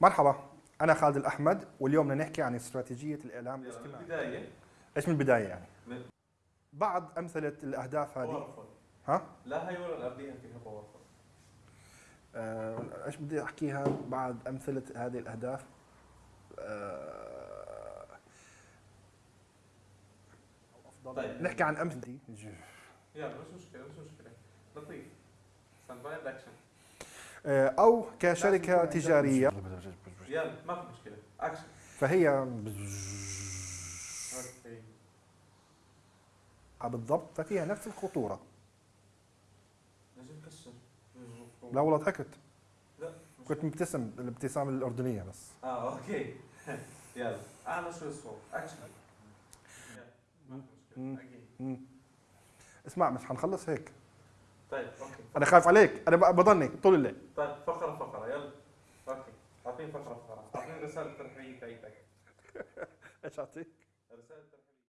مرحبا أنا خالد الأحمد واليوم بدنا نحكي عن استراتيجية الإعلام الاجتماعي. بداية. إيش من البدايه يعني؟ من- بعض أمثلة الأهداف هذه. ها؟ لا هي ولا قبليها فيها آه، إيش بدي أحكيها؟ بعض أمثلة هذه الأهداف. آه، طيب. نحكي عن أمثلة. يلا مش مشكلة مش مشكلة. لطيف. stand by and action أو كشركة تجارية. يلا ما في مشكلة. اكشن فهي آه، بالضبط. ففيها نفس الخطورة. لازم لا والله ضحكت لا كنت مبتسم الابتسامة الأردنية بس. آه okay. يلا. اعلى شوي الصوت اكشن يلا. ما في مم. مشكلة أكيد مم. اسمع مش حنخلص هيك. طيب okay. أنا خايف عليك. أنا بضلني طول الليل. طيب فقرة فقرة. يلا. okay. أعطيني فقرة فقرة. أعطيني رسالة ترحيبية بتاعتك إيش أعطيك؟ رسالة ترحيبية